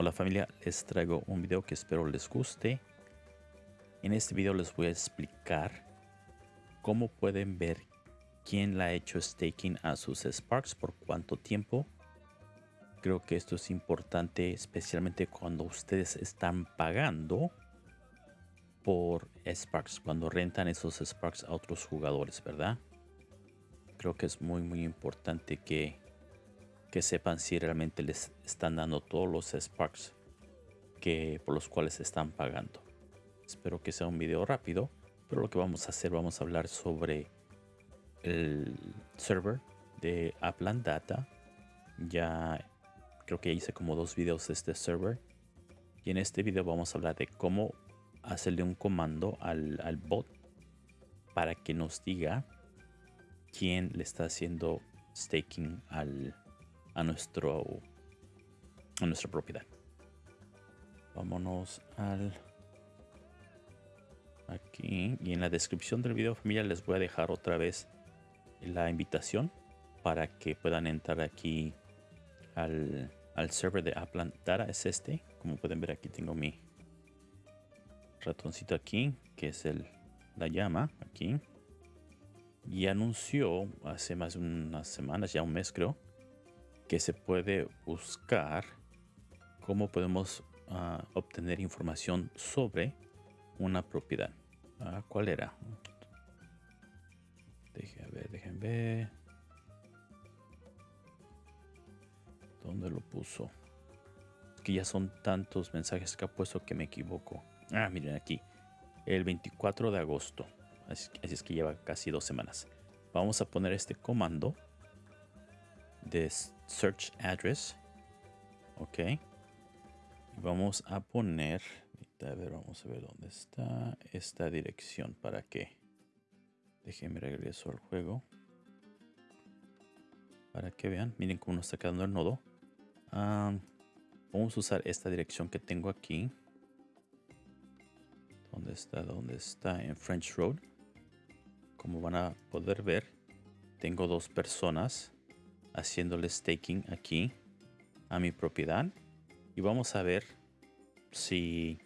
Hola familia, les traigo un video que espero les guste. En este video les voy a explicar cómo pueden ver quién la ha hecho staking a sus Sparks, por cuánto tiempo. Creo que esto es importante especialmente cuando ustedes están pagando por Sparks, cuando rentan esos Sparks a otros jugadores, ¿verdad? Creo que es muy muy importante que que sepan si realmente les están dando todos los Sparks que, por los cuales están pagando. Espero que sea un video rápido, pero lo que vamos a hacer, vamos a hablar sobre el server de Upland Data. Ya creo que hice como dos videos de este server. Y en este video vamos a hablar de cómo hacerle un comando al, al bot para que nos diga quién le está haciendo staking al, a, nuestro, a nuestra propiedad. Vámonos al aquí y en la descripción del video familia les voy a dejar otra vez la invitación para que puedan entrar aquí al, al server de Upland Data es este como pueden ver aquí tengo mi ratoncito aquí que es el la llama aquí y anunció hace más de unas semanas ya un mes creo que se puede buscar cómo podemos uh, obtener información sobre una propiedad. Uh, ¿Cuál era? Dejen ver, dejen ver. ¿Dónde lo puso? Que ya son tantos mensajes que ha puesto que me equivoco. Ah, miren aquí. El 24 de agosto. Así, es que lleva casi dos semanas. Vamos a poner este comando de search address. Ok. Vamos a poner, a ver, vamos a ver dónde está esta dirección para que, déjenme regreso al juego. Para que vean, miren cómo nos está quedando el nodo. vamos a usar esta dirección que tengo aquí. ¿Dónde está? ¿Dónde está? En French Road. Como van a poder ver, tengo dos personas haciéndole staking aquí a mi propiedad y vamos a ver si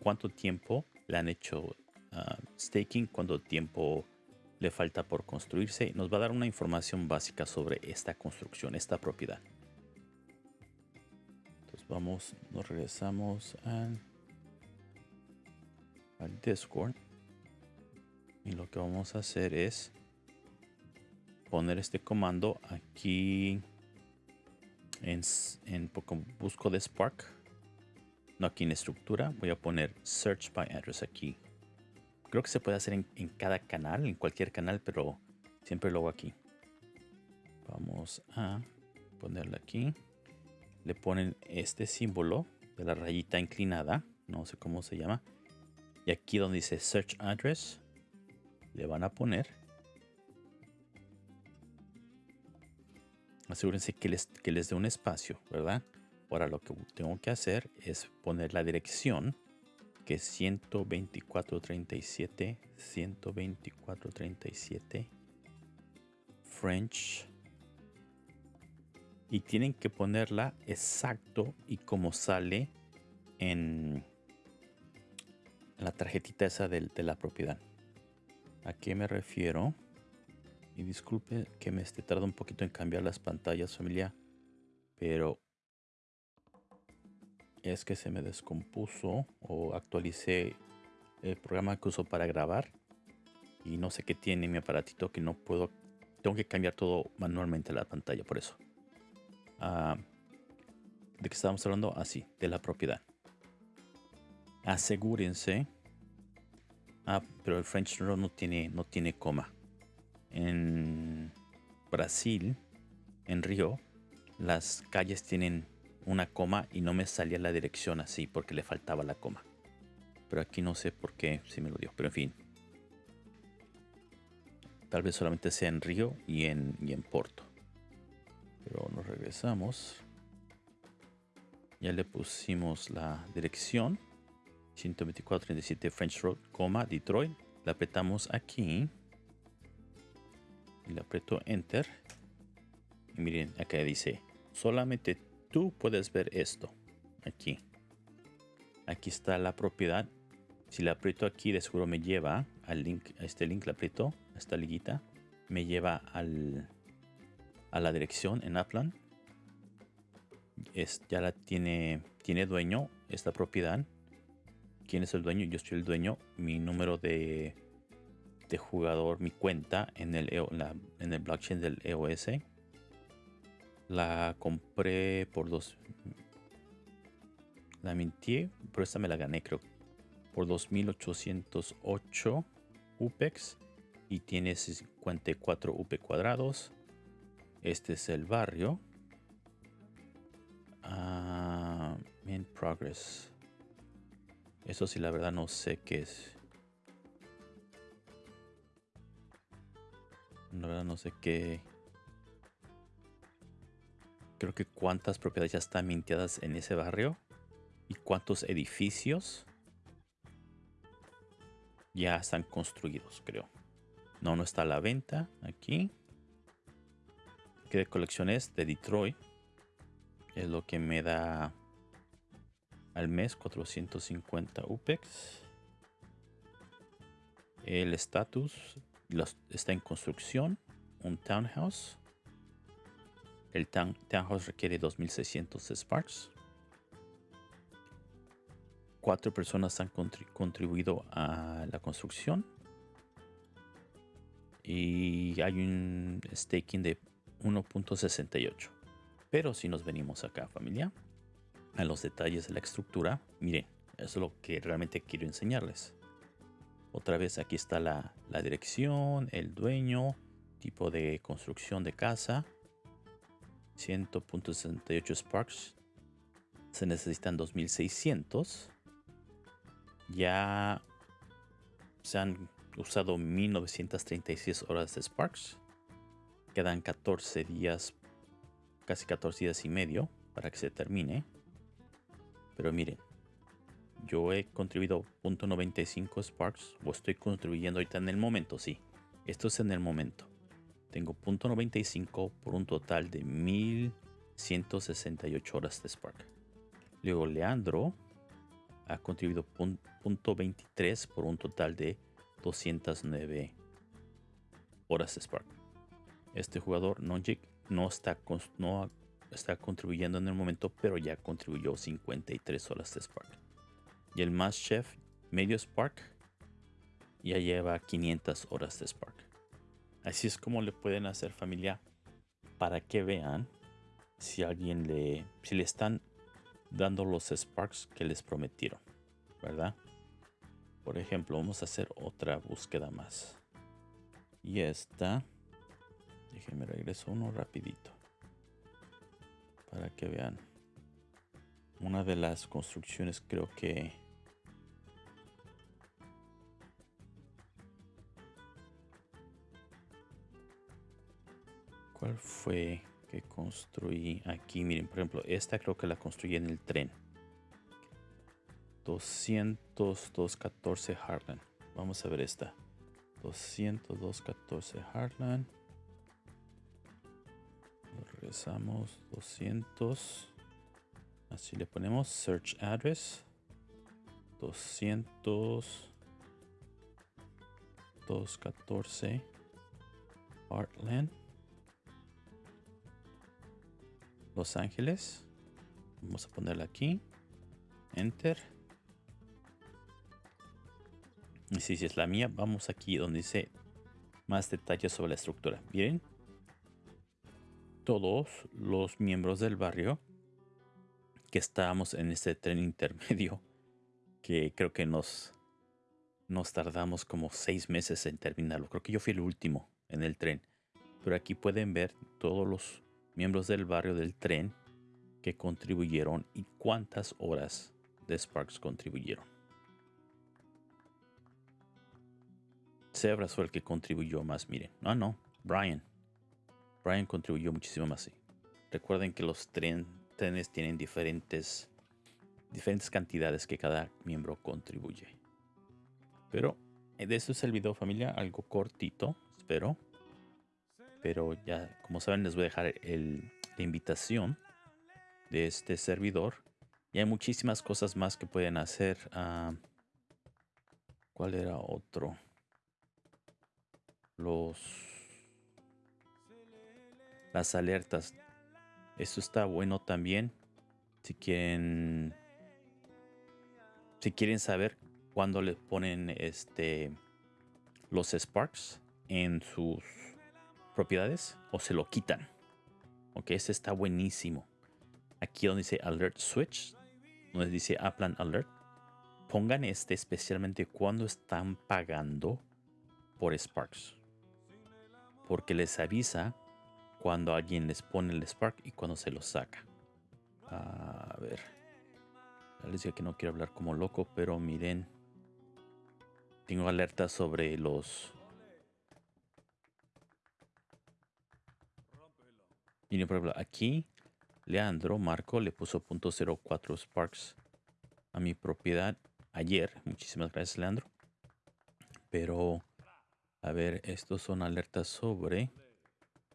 cuánto tiempo le han hecho ah, staking, cuánto tiempo le falta por construirse. Nos va a dar una información básica sobre esta construcción, esta propiedad. Entonces vamos, nos regresamos al, al Discord. Y lo que vamos a hacer es poner este comando aquí en, en busco de Spark. No aquí en estructura. Voy a poner search by address aquí. Creo que se puede hacer en, en cada canal, en cualquier canal, pero siempre lo hago aquí. Vamos a ponerle aquí. Le ponen este símbolo de la rayita inclinada. No sé cómo se llama. Y aquí donde dice search address, le van a poner asegúrense que les, que les dé un espacio, ¿verdad? Ahora lo que tengo que hacer es poner la dirección que es 124.37, 124.37 French. Y tienen que ponerla exacto y como sale en la tarjetita esa de, de la propiedad. ¿A qué me refiero? Y disculpe que me esté tardando un poquito en cambiar las pantallas, familia. Pero es que se me descompuso o actualicé el programa que uso para grabar. Y no sé qué tiene mi aparatito que no puedo. Tengo que cambiar todo manualmente la pantalla, por eso. Ah, ¿De qué estábamos hablando? Así, ah, de la propiedad. Asegúrense. Ah, pero el French no tiene, no tiene coma en Brasil, en Río, las calles tienen una coma y no me salía la dirección así porque le faltaba la coma. Pero aquí no sé por qué si me lo dio, pero en fin. Tal vez solamente sea en Río y en, y en Porto. Pero nos regresamos. Ya le pusimos la dirección. 12437 French Road, coma, Detroit. La apretamos aquí y le aprieto enter y miren acá dice solamente tú puedes ver esto aquí. Aquí está la propiedad. Si la aprieto aquí, de seguro me lleva al link, a este link, la aprieto, a esta liguita. Me lleva al, a la dirección en Upland. Es, ya la tiene, tiene dueño esta propiedad. ¿Quién es el dueño? Yo soy el dueño. Mi número de, de jugador, mi cuenta en el, la, en el blockchain del EOS. La compré por dos. La mintí, pero esta me la gané, creo. Por 2808 UPEX. Y tiene 54 UP cuadrados. Este es el barrio. Uh, in progress. Eso sí, la verdad no sé qué es. La verdad no sé qué. Creo que cuántas propiedades ya están mintiadas en ese barrio. Y cuántos edificios ya están construidos, creo. No, no está a la venta aquí. ¿Qué de colecciones de Detroit? Es lo que me da al mes 450 UPEX. El estatus está en construcción. Un townhouse. El townhouse requiere 2600 Sparks. Cuatro personas han contribuido a la construcción. Y hay un staking de 1.68. Pero si nos venimos acá, familia, a los detalles de la estructura, miren, eso es lo que realmente quiero enseñarles. Otra vez aquí está la, dirección, el dueño, tipo de construcción de casa. 100.68 Sparks. Se necesitan 2600. Ya se han usado 1936 horas de Sparks. Quedan 14 días, casi 14 días y medio para que se termine. Pero miren, yo he contribuido .95 Sparks o estoy contribuyendo ahorita en el momento, sí. Esto es en el momento. Tengo .95 por un total de 1168 horas de Spark. Luego Leandro ha contribuido .23 por un total de 209 horas de Spark. Este jugador, Nonjik, no está, no está contribuyendo en el momento, pero ya contribuyó 53 horas de Spark. Y el más chef, medio Spark, ya lleva 500 horas de Spark. Así es como le pueden hacer familia para que vean si alguien le, si le están dando los Sparks que les prometieron, ¿verdad? Por ejemplo, vamos a hacer otra búsqueda más. Y esta, déjenme regreso uno rapidito. Para que vean. Una de las construcciones creo que... ¿Cuál fue que construí aquí? Miren, por ejemplo, esta creo que la construí en el tren. 202.14 Heartland. Vamos a ver esta. 202.14 Heartland. regresamos. 200. Así le ponemos search address. 200. 214 Heartland. Los Ángeles. Vamos a ponerla aquí. Enter. Y si es la mía, vamos aquí donde dice más detalles sobre la estructura. Bien. Todos los miembros del barrio que estábamos en este tren intermedio, que creo que nos, nos tardamos como seis meses en terminarlo. Creo que yo fui el último en el tren. Pero aquí pueden ver todos los miembros del barrio del tren que contribuyeron y cuántas horas de Sparks contribuyeron. Sebras fue el que contribuyó más, miren. No, no, Brian. Brian contribuyó muchísimo más. Recuerden que los trenes tienen diferentes, diferentes cantidades que cada miembro contribuye. Pero eh, de eso es el video familia, algo cortito, espero. Pero ya, como saben, les voy a dejar la invitación de este servidor Y hay muchísimas cosas más que pueden hacer. Ah, ¿Cuál era otro? Los... Las alertas. Esto está bueno también. Si quieren... Si quieren saber cuándo le ponen este los sparks en sus propiedades o se lo quitan. Ok, este está buenísimo. Aquí donde dice Alert Switch, donde dice Upland Alert, pongan este especialmente cuando están pagando por Sparks. Porque les avisa cuando alguien les pone el Spark y cuando se lo saca. A ver. Les decía que no quiero hablar como loco, pero miren. Tengo alertas sobre los... Miren, por ejemplo, aquí Leandro Marco le puso .04 Sparks a mi propiedad ayer. Muchísimas gracias, Leandro. Pero, a ver, estos son alertas sobre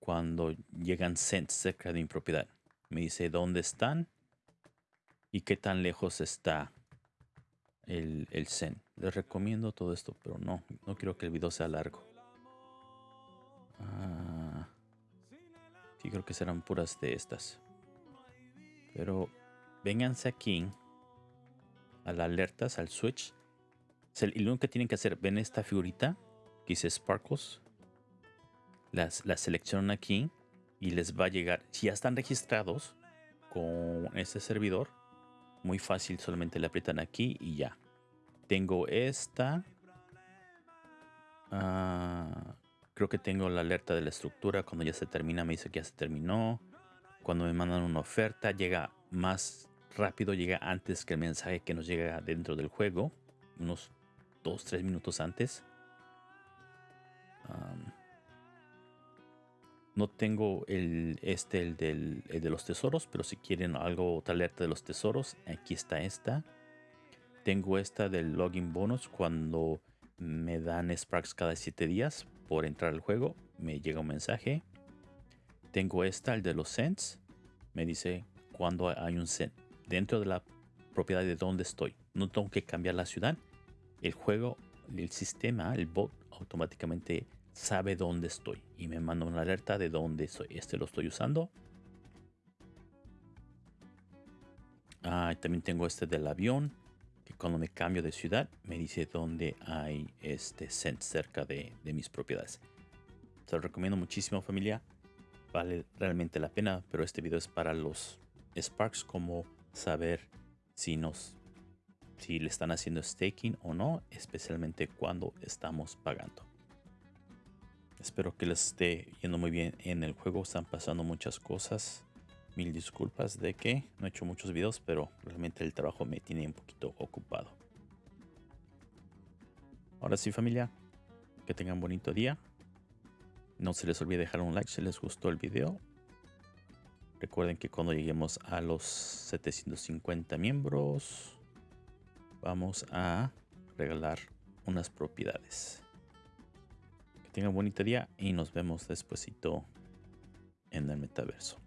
cuando llegan cents cerca de mi propiedad. Me dice dónde están y qué tan lejos está el, el Zen. Les recomiendo todo esto, pero no, no quiero que el video sea largo. Ah, sí, creo que serán puras de estas. Pero vénganse aquí a las alertas, al switch. Y lo único que tienen que hacer, ven esta figurita que dice Sparkles. Las, la seleccionan aquí y les va a llegar. Si ya están registrados con este servidor, muy fácil, solamente le aprietan aquí y ya. Tengo esta. Ah, creo que tengo la alerta de la estructura. Cuando ya se termina, me dice que ya se terminó. Cuando me mandan una oferta, llega más rápido, llega antes que el mensaje que nos llega dentro del juego. Unos 2-3 minutos antes. no tengo el este, el, del, el de los tesoros, pero si quieren algo, otra alerta de los tesoros, aquí está esta. Tengo esta del login bonus cuando me dan Sparks cada 7 días por entrar al juego. Me llega un mensaje. Tengo esta, el de los cents. Me dice cuando hay un cent dentro de la propiedad de donde estoy. No tengo que cambiar la ciudad. El juego, el sistema, el bot automáticamente sabe dónde estoy y me manda una alerta de dónde estoy. Este lo estoy usando. Ah, también tengo este del avión cuando me cambio de ciudad me dice dónde hay este cent cerca de, mis propiedades. Se lo recomiendo muchísimo familia. Vale realmente la pena, pero este video es para los Sparks como saber si nos si le están haciendo staking o no, especialmente cuando estamos pagando. Espero que les esté yendo muy bien en el juego. Están pasando muchas cosas. Mil disculpas de que no he hecho muchos videos, pero realmente el trabajo me tiene un poquito ocupado. Ahora sí familia, que tengan bonito día. No se les olvide dejar un like si les gustó el video. Recuerden que cuando lleguemos a los 750 miembros, vamos a regalar unas propiedades. Que tengan bonito día y nos vemos despuesito en el metaverso.